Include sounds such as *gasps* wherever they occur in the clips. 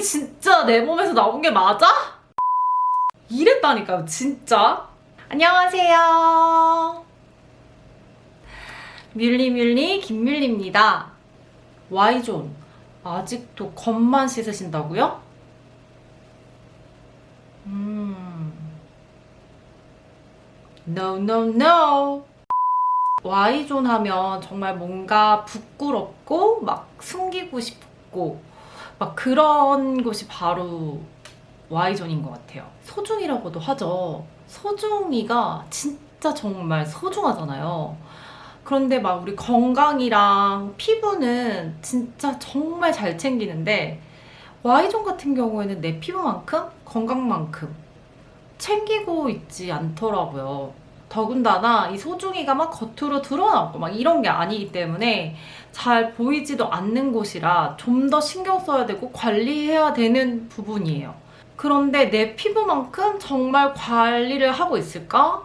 진짜 내 몸에서 나온 게 맞아? 이랬다니까요, 진짜. 안녕하세요. 뮬리뮬리 김뮬리입니다. Y존, 아직도 겉만 씻으신다고요? 음. No, no, no. Y존 하면 정말 뭔가 부끄럽고 막 숨기고 싶고 막 그런 곳이 바로 Y존인 것 같아요. 소중이라고도 하죠. 소중이가 진짜 정말 소중하잖아요. 그런데 막 우리 건강이랑 피부는 진짜 정말 잘 챙기는데 Y존 같은 경우에는 내 피부만큼 건강만큼 챙기고 있지 않더라고요. 더군다나 이 소중이가 막 겉으로 드러나고 막 이런 게 아니기 때문에 잘 보이지도 않는 곳이라 좀 더 신경 써야 되고 관리해야 되는 부분이에요. 그런데 내 피부만큼 정말 관리를 하고 있을까?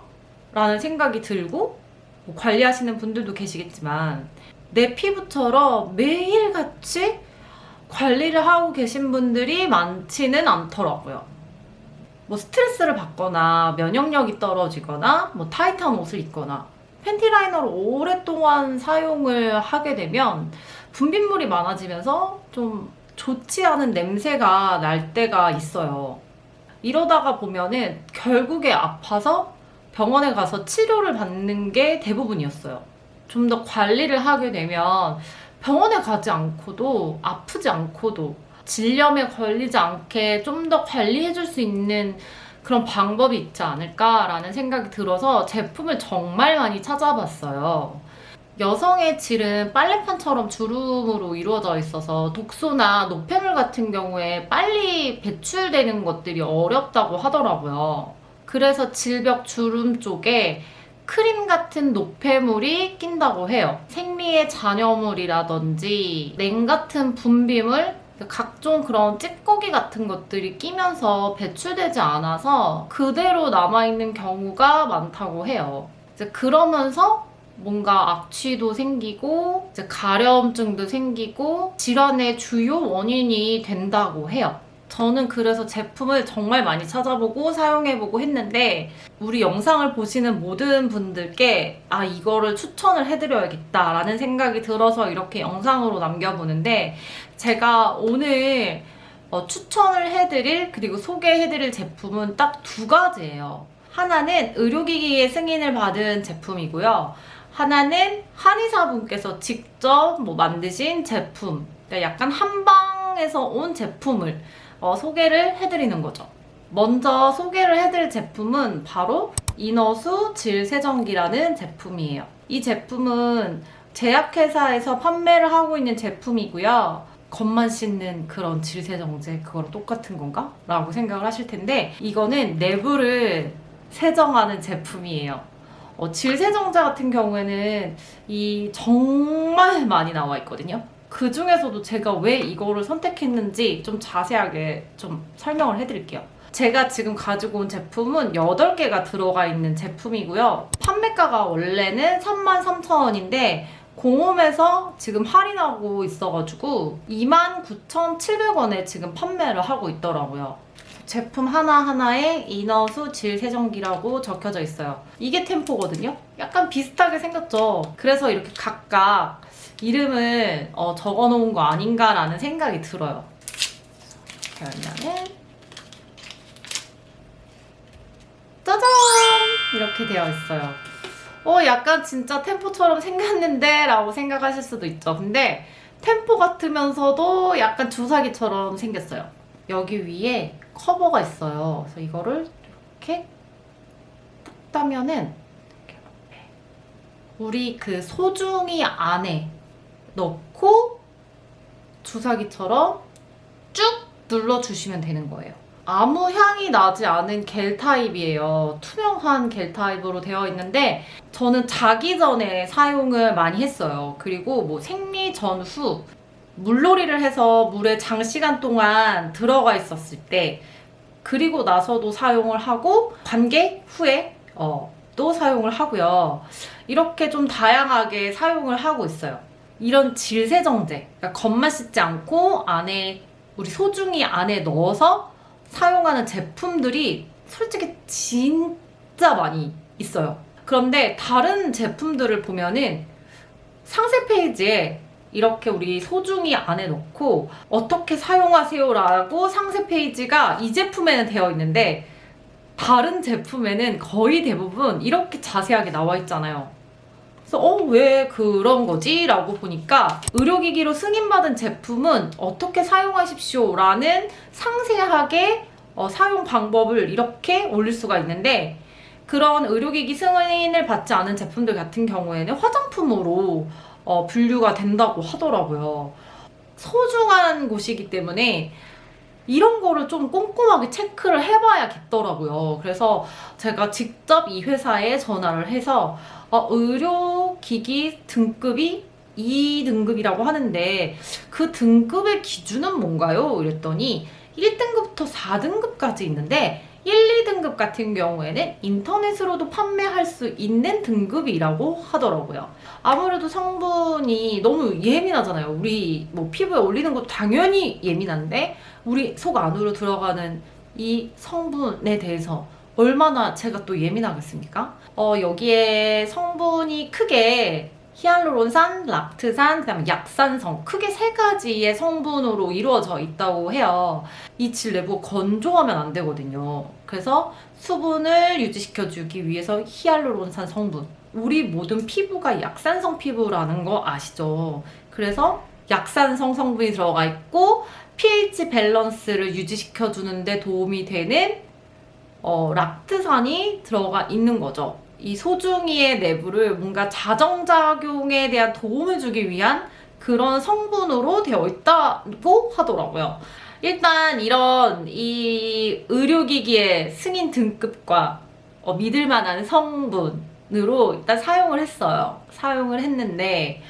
라는 생각이 들고 뭐 관리하시는 분들도 계시겠지만 내 피부처럼 매일같이 관리를 하고 계신 분들이 많지는 않더라고요. 뭐 스트레스를 받거나 면역력이 떨어지거나 뭐 타이트한 옷을 입거나 팬티 라이너를 오랫동안 사용을 하게 되면 분비물이 많아지면서 좀 좋지 않은 냄새가 날 때가 있어요. 이러다가 보면은 결국에 아파서 병원에 가서 치료를 받는 게 대부분이었어요. 좀 더 관리를 하게 되면 병원에 가지 않고도 아프지 않고도 질염에 걸리지 않게 좀 더 관리해줄 수 있는 그런 방법이 있지 않을까라는 생각이 들어서 제품을 정말 많이 찾아봤어요. 여성의 질은 빨래판처럼 주름으로 이루어져 있어서 독소나 노폐물 같은 경우에 빨리 배출되는 것들이 어렵다고 하더라고요. 그래서 질벽 주름 쪽에 크림 같은 노폐물이 낀다고 해요. 생리의 잔여물이라든지 냉 같은 분비물 각종 그런 찌꺼기 같은 것들이 끼면서 배출되지 않아서 그대로 남아있는 경우가 많다고 해요. 이제 그러면서 뭔가 악취도 생기고 가려움증도 생기고 질환의 주요 원인이 된다고 해요. 저는 그래서 제품을 정말 많이 찾아보고 사용해보고 했는데 우리 영상을 보시는 모든 분들께 아 이거를 추천을 해드려야겠다라는 생각이 들어서 이렇게 영상으로 남겨보는데 제가 오늘 어, 추천을 해드릴 그리고 소개해드릴 제품은 딱 두 가지예요. 하나는 의료기기의 승인을 받은 제품이고요. 하나는 한의사분께서 직접 뭐 만드신 제품 그러니까 약간 한방 에서 온 제품을 어, 소개를 해드리는 거죠. 먼저 소개를 해드릴 제품은 바로 이너수 질세정기라는 제품이에요. 이 제품은 제약회사에서 판매를 하고 있는 제품이고요. 겉만 씻는 그런 질세정제 그거랑 똑같은 건가? 라고 생각을 하실 텐데 이거는 내부를 세정하는 제품이에요. 어, 질세정제 같은 경우에는 이 정말 많이 나와 있거든요. 그 중에서도 제가 왜 이거를 선택했는지 좀 자세하게 좀 설명을 해드릴게요. 제가 지금 가지고 온 제품은 8개가 들어가 있는 제품이고요. 판매가가 원래는 33,000원인데 공홈에서 지금 할인하고 있어가지고 29,700원에 지금 판매를 하고 있더라고요. 제품 하나하나에 이너수 질 세정기라고 적혀져 있어요. 이게 템포거든요? 약간 비슷하게 생겼죠? 그래서 이렇게 각각 이름을 어, 적어놓은 거 아닌가라는 생각이 들어요. 그러면은 짜잔! 이렇게 되어 있어요. 어, 약간 진짜 템포처럼 생겼는데? 라고 생각하실 수도 있죠. 근데 템포 같으면서도 약간 주사기처럼 생겼어요. 여기 위에 커버가 있어요. 그래서 이거를 이렇게 딱 따면은 우리 그 소중이 안에 넣고 주사기처럼 쭉 눌러주시면 되는 거예요. 아무 향이 나지 않은 겔 타입이에요. 투명한 겔 타입으로 되어 있는데 저는 자기 전에 사용을 많이 했어요. 그리고 뭐 생리 전후 물놀이를 해서 물에 장시간 동안 들어가 있었을 때 그리고 나서도 사용을 하고 관계 후에 어, 또 사용을 하고요. 이렇게 좀 다양하게 사용을 하고 있어요. 이런 질세정제, 그러니까 겉만 씻지 않고 안에 우리 소중히 안에 넣어서 사용하는 제품들이 솔직히 진짜 많이 있어요. 그런데 다른 제품들을 보면은 상세 페이지에 이렇게 우리 소중히 안에 넣고 어떻게 사용하세요라고 상세 페이지가 이 제품에는 되어 있는데 다른 제품에는 거의 대부분 이렇게 자세하게 나와 있잖아요. 그래서 어 왜 그런 거지? 라고 보니까 의료기기로 승인받은 제품은 어떻게 사용하십시오 라는 상세하게 어, 사용 방법을 이렇게 올릴 수가 있는데 그런 의료기기 승인을 받지 않은 제품들 같은 경우에는 화장품으로 어, 분류가 된다고 하더라고요. 소중한 곳이기 때문에 이런 거를 좀 꼼꼼하게 체크를 해봐야겠더라고요. 그래서 제가 직접 이 회사에 전화를 해서 어, 의료기기 등급이 2등급이라고 하는데 그 등급의 기준은 뭔가요? 이랬더니 1등급부터 4등급까지 있는데 1, 2등급 같은 경우에는 인터넷으로도 판매할 수 있는 등급이라고 하더라고요. 아무래도 성분이 너무 예민하잖아요. 우리 뭐 피부에 올리는 것도 당연히 예민한데 우리 속 안으로 들어가는 이 성분에 대해서 얼마나 제가 또 예민하겠습니까? 어, 여기에 성분이 크게 히알루론산, 락트산, 그 다음에 약산성 크게 세 가지의 성분으로 이루어져 있다고 해요. 이 질 내부가 건조하면 안 되거든요. 그래서 수분을 유지시켜주기 위해서 히알루론산 성분. 우리 모든 피부가 약산성 피부라는 거 아시죠? 그래서 약산성 성분이 들어가 있고 pH 밸런스를 유지시켜주는 데 도움이 되는 어, 락트산이 들어가 있는 거죠. 이 소중이의 내부를 뭔가 자정작용에 대한 도움을 주기 위한 그런 성분으로 되어 있다고 하더라고요. 일단 이런 이 의료기기의 승인 등급과 어, 믿을 만한 성분으로 일단 사용을 했어요. 사용을 했는데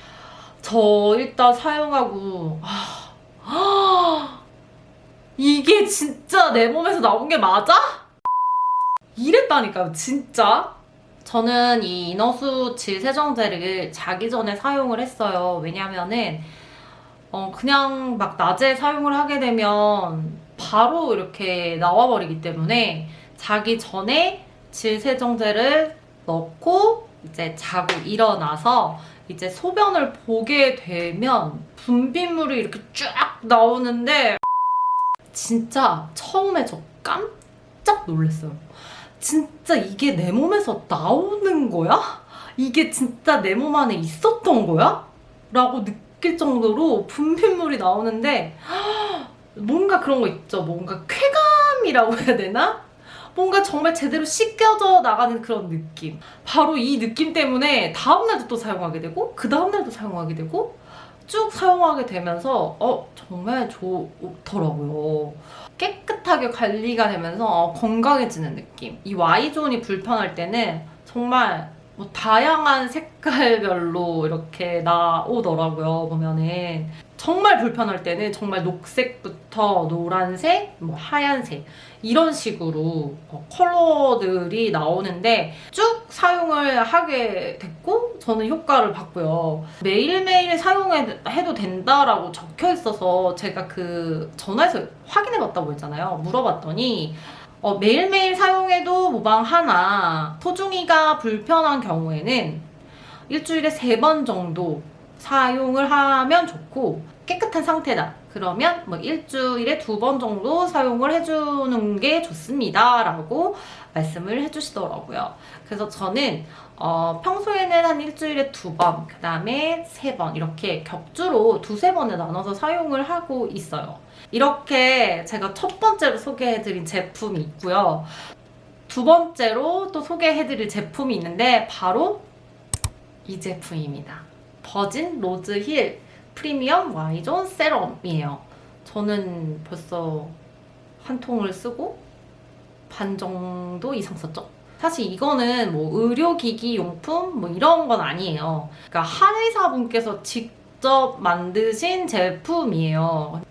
저 일단 사용하고 아, 아, 이게 진짜 내 몸에서 나온 게 맞아? 이랬다니까요, 진짜. 저는 이 이너수 질 세정제를 자기 전에 사용을 했어요. 왜냐면은 어 그냥 막 낮에 사용을 하게 되면 바로 이렇게 나와버리기 때문에 자기 전에 질 세정제를 넣고 이제 자고 일어나서 이제 소변을 보게 되면 분비물이 이렇게 쫙 나오는데 진짜 처음에 저 깜짝 놀랐어요. 진짜 이게 내 몸에서 나오는 거야? 이게 진짜 내 몸 안에 있었던 거야? 라고 느낄 정도로 분비물이 나오는데 *gasps* 뭔가 그런 거 있죠. 뭔가 쾌감이라고 해야 되나? 뭔가 정말 제대로 씻겨져 나가는 그런 느낌. 바로 이 느낌 때문에 다음날도 또 사용하게 되고 그 다음날도 사용하게 되고 쭉 사용하게 되면서 어 정말 좋더라고요. 깨끗하게 관리가 되면서 어, 건강해지는 느낌. 이 Y존이 불편할 때는 정말 뭐 다양한 색깔별로 이렇게 나오더라고요, 보면은. 정말 불편할 때는 정말 녹색부터 노란색, 뭐 하얀색 이런 식으로 어, 컬러들이 나오는데 쭉 사용을 하게 됐고 저는 효과를 봤고요. 매일매일 사용해도 된다라고 적혀 있어서 제가 그 전화해서 확인해 봤다고 했잖아요. 물어봤더니 어, 매일매일 사용해도 무방하나 소중이가 불편한 경우에는 일주일에 세 번 정도 사용을 하면 좋고 깨끗한 상태다. 그러면 뭐 일주일에 두 번 정도 사용을 해주는 게 좋습니다. 라고 말씀을 해주시더라고요. 그래서 저는 어, 평소에는 한 일주일에 두 번, 그 다음에 세 번 이렇게 격주로 두세 번에 나눠서 사용을 하고 있어요. 이렇게 제가 첫 번째로 소개해드린 제품이 있고요. 두 번째로 또 소개해드릴 제품이 있는데 바로 이 제품입니다. 버진 로즈 힐 프리미엄 Y존 serum이에요. 저는 벌써 한 통을 쓰고 반 정도 이상 썼죠? 사실 이거는 뭐 의료기기 용품 뭐 이런 건 아니에요. 그러니까 한의사분께서 직접 만드신 제품이에요.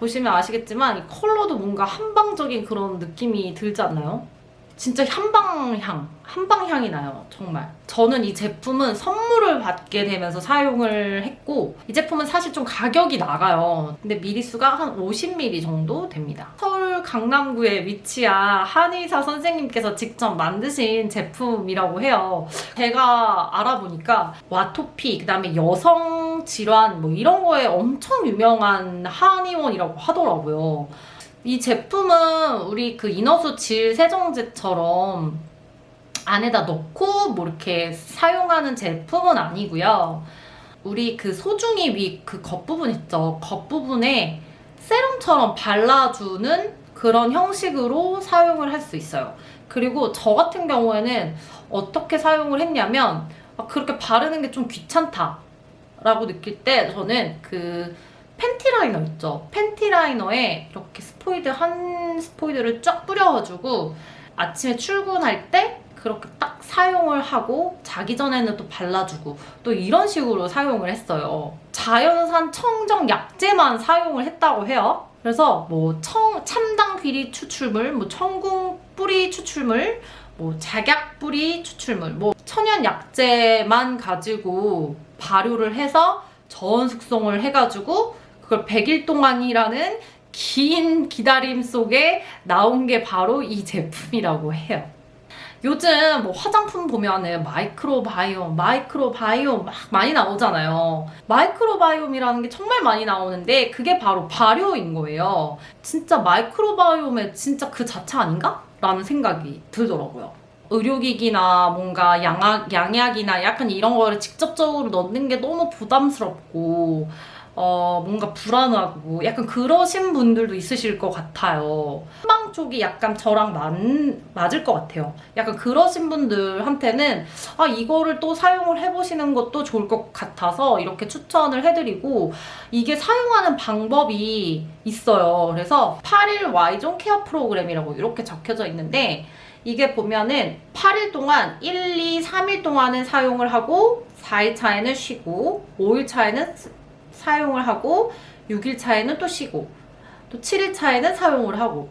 보시면 아시겠지만 이 컬러도 뭔가 한방적인 그런 느낌이 들지 않나요? 진짜 한방향, 한방향이 나요. 정말. 저는 이 제품은 선물을 받게 되면서 사용을 했고 이 제품은 사실 좀 가격이 나가요. 근데 미리수가 한 50ml 정도 됩니다. 서울 강남구에 위치한 한의사 선생님께서 직접 만드신 제품이라고 해요. 제가 알아보니까 와토피, 그 다음에 여성 질환 뭐 이런 거에 엄청 유명한 한의원이라고 하더라고요. 이 제품은 우리 그 이너수 질 세정제처럼 안에다 넣고 뭐 이렇게 사용하는 제품은 아니고요. 우리 그 소중이 위 그 겉부분 있죠. 겉부분에 세럼처럼 발라주는 그런 형식으로 사용을 할 수 있어요. 그리고 저 같은 경우에는 어떻게 사용을 했냐면 아, 그렇게 바르는 게 좀 귀찮다 라고 느낄 때 저는 그 팬티 라이너 있죠. 팬티 라이너에 이렇게 스포이드 한 스포이드를 쫙 뿌려가지고 아침에 출근할 때 그렇게 딱 사용을 하고 자기 전에는 또 발라주고 또 이런 식으로 사용을 했어요. 자연산 청정 약재만 사용을 했다고 해요. 그래서 뭐 청, 참당귀 뿌리 추출물, 뭐 천궁 뿌리 추출물, 뭐 작약 뿌리 추출물, 뭐 천연 약재만 가지고 발효를 해서 저온 숙성을 해가지고 그걸 100일 동안이라는 긴 기다림 속에 나온 게 바로 이 제품이라고 해요. 요즘 뭐 화장품 보면은 microbiome, microbiome 막 많이 나오잖아요. microbiome이라는 게 정말 많이 나오는데 그게 바로 발효인 거예요. 진짜 microbiome의 진짜 그 자체 아닌가? 라는 생각이 들더라고요. 의료기기나 뭔가 양약, 양약이나 약간 이런 거를 직접적으로 넣는 게 너무 부담스럽고 어, 뭔가 불안하고 약간 그러신 분들도 있으실 것 같아요. 한방 쪽이 약간 저랑 맞, 맞을 것 같아요. 약간 그러신 분들한테는 아, 이거를 또 사용을 해보시는 것도 좋을 것 같아서 이렇게 추천을 해드리고 이게 사용하는 방법이 있어요. 그래서 8일 Y존 케어 프로그램이라고 이렇게 적혀져 있는데 이게 보면은 8일 동안 1, 2, 3일 동안은 사용을 하고 4일 차에는 쉬고 5일 차에는 사용을 하고 6일 차에는 또 쉬고 또 7일 차에는 사용을 하고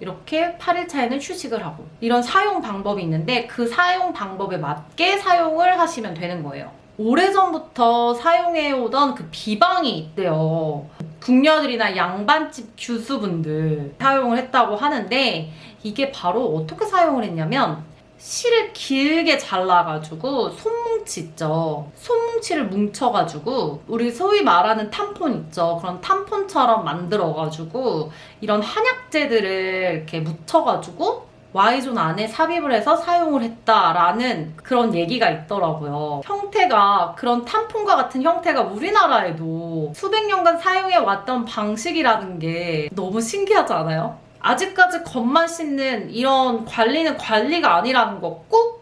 이렇게 8일 차에는 휴식을 하고 이런 사용 방법이 있는데 그 사용 방법에 맞게 사용을 하시면 되는 거예요. 오래전부터 사용해오던 그 비방이 있대요. 궁녀들이나 양반집 교수분들 사용을 했다고 하는데 이게 바로 어떻게 사용을 했냐면 실을 길게 잘라가지고 손뭉치 있죠. 손뭉치를 뭉쳐가지고 우리 소위 말하는 탐폰 있죠. 그런 탐폰처럼 만들어가지고 이런 한약재들을 이렇게 묻혀가지고 Y존 안에 삽입을 해서 사용을 했다라는 그런 얘기가 있더라고요. 형태가 그런 탐폰과 같은 형태가 우리나라에도 수백 년간 사용해 왔던 방식이라는 게 너무 신기하지 않아요? 아직까지 겉만 씻는 이런 관리는 관리가 아니라는 거 꼭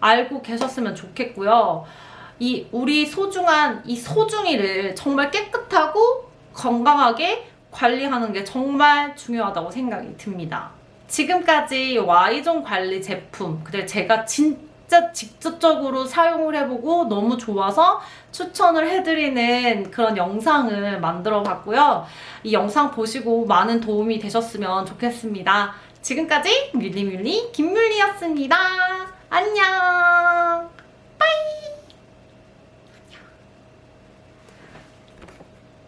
알고 계셨으면 좋겠고요. 이 우리 소중한 이 소중이를 정말 깨끗하고 건강하게 관리하는 게 정말 중요하다고 생각이 듭니다. 지금까지 Y존 관리 제품, 근데 제가 진 짜 직접적으로 사용을 해보고 너무 좋아서 추천을 해드리는 그런 영상을 만들어 봤고요. 이 영상 보시고 많은 도움이 되셨으면 좋겠습니다. 지금까지 뮬리뮬리 김뮬리였습니다. 안녕!